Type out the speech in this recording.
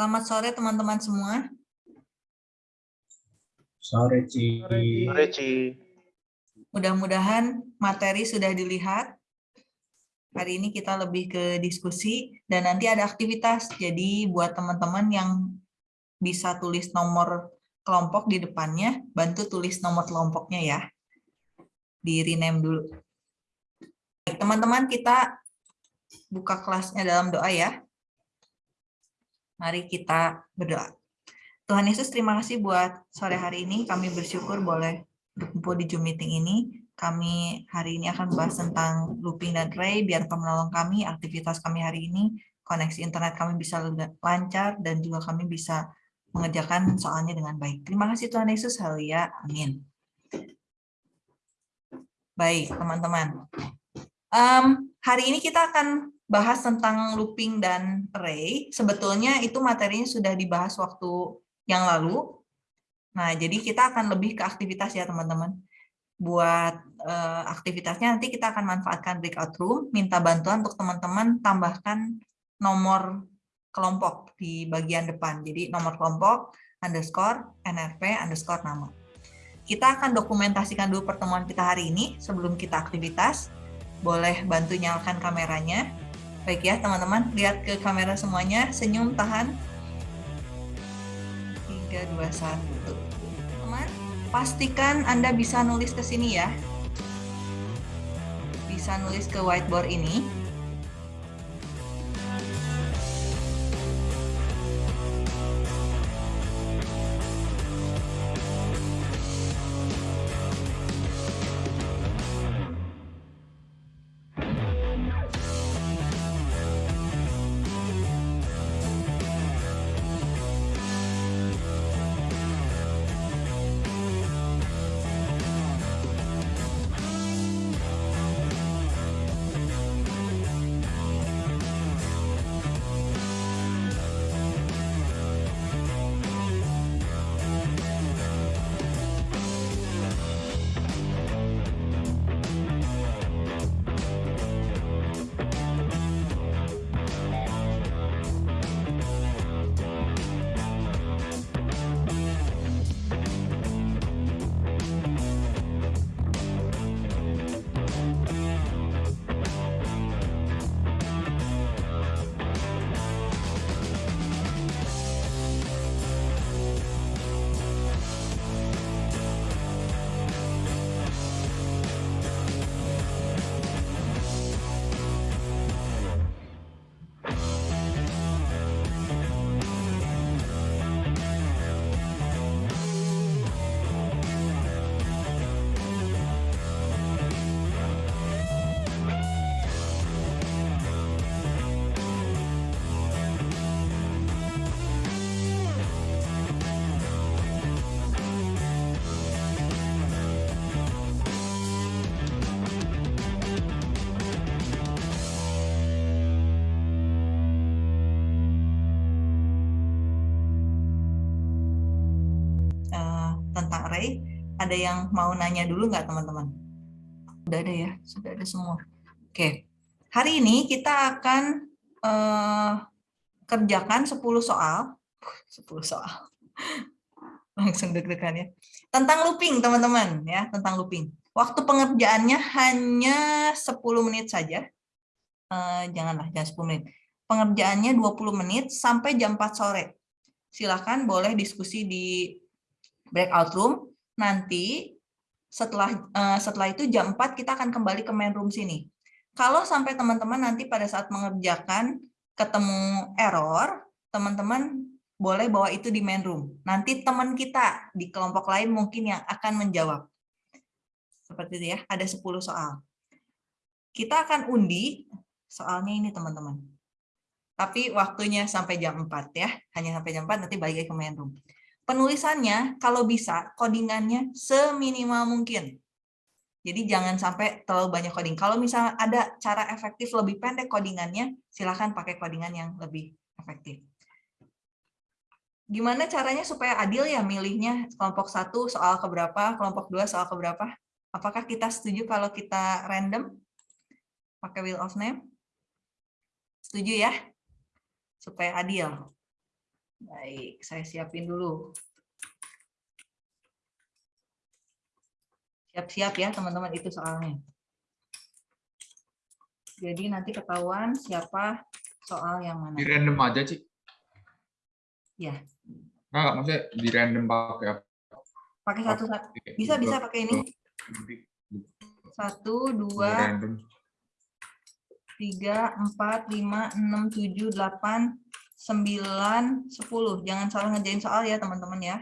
Selamat sore teman-teman semua. Sore, Ci. Sore, Ci. Mudah-mudahan materi sudah dilihat. Hari ini kita lebih ke diskusi dan nanti ada aktivitas. Jadi buat teman-teman yang bisa tulis nomor kelompok di depannya, bantu tulis nomor kelompoknya ya. Di rename dulu. Teman-teman kita buka kelasnya dalam doa ya. Mari kita berdoa. Tuhan Yesus, terima kasih buat sore hari ini. Kami bersyukur boleh berkumpul di Zoom meeting ini. Kami hari ini akan bahas tentang looping dan ray. Biar menolong kami, aktivitas kami hari ini, koneksi internet kami bisa lancar, dan juga kami bisa mengerjakan soalnya dengan baik. Terima kasih Tuhan Yesus. Haleluya. Amin. Baik, teman-teman. Um, hari ini kita akan bahas tentang looping dan array, sebetulnya itu materinya sudah dibahas waktu yang lalu. Nah, jadi kita akan lebih ke aktivitas ya, teman-teman. Buat uh, aktivitasnya nanti kita akan manfaatkan breakout room, minta bantuan untuk teman-teman tambahkan nomor kelompok di bagian depan. Jadi nomor kelompok underscore nrp underscore nama. Kita akan dokumentasikan dulu pertemuan kita hari ini sebelum kita aktivitas. Boleh bantu nyalakan kameranya. Baik ya teman-teman, lihat ke kamera semuanya, senyum, tahan. 3, 2, 1. Teman, pastikan Anda bisa nulis ke sini ya. Bisa nulis ke whiteboard ini. Ada yang mau nanya dulu nggak teman-teman? Sudah ada ya, sudah ada semua. Oke, hari ini kita akan uh, kerjakan 10 soal. 10 soal. Langsung deg-degan ya. Tentang looping teman-teman ya, tentang looping. Waktu pengerjaannya hanya 10 menit saja. Uh, janganlah, jangan 10 menit. Pengerjaannya 20 menit sampai jam 4 sore. Silahkan boleh diskusi di breakout room nanti setelah uh, setelah itu jam 4 kita akan kembali ke main room sini. Kalau sampai teman-teman nanti pada saat mengerjakan ketemu error, teman-teman boleh bawa itu di main room. Nanti teman kita di kelompok lain mungkin yang akan menjawab. Seperti itu ya, ada 10 soal. Kita akan undi soalnya ini teman-teman. Tapi waktunya sampai jam 4 ya, hanya sampai jam 4 nanti balik ke main room penulisannya kalau bisa codingannya seminimal mungkin. Jadi jangan sampai terlalu banyak coding. Kalau misalnya ada cara efektif lebih pendek codingannya, silahkan pakai codingan yang lebih efektif. Gimana caranya supaya adil ya milihnya kelompok satu soal keberapa, kelompok dua soal keberapa? Apakah kita setuju kalau kita random pakai wheel of name? Setuju ya? Supaya adil. Baik, saya siapin dulu. Siap-siap ya teman-teman itu soalnya. Jadi nanti ketahuan siapa soal yang mana. Di random aja, Cik. Ya. Enggak, maksudnya di random pakai apa? Pakai satu satu. Bisa bisa pakai ini. Satu, dua, tiga, empat, lima, enam, tujuh, delapan, sembilan, sepuluh. Jangan salah ngerjain soal ya teman-teman ya.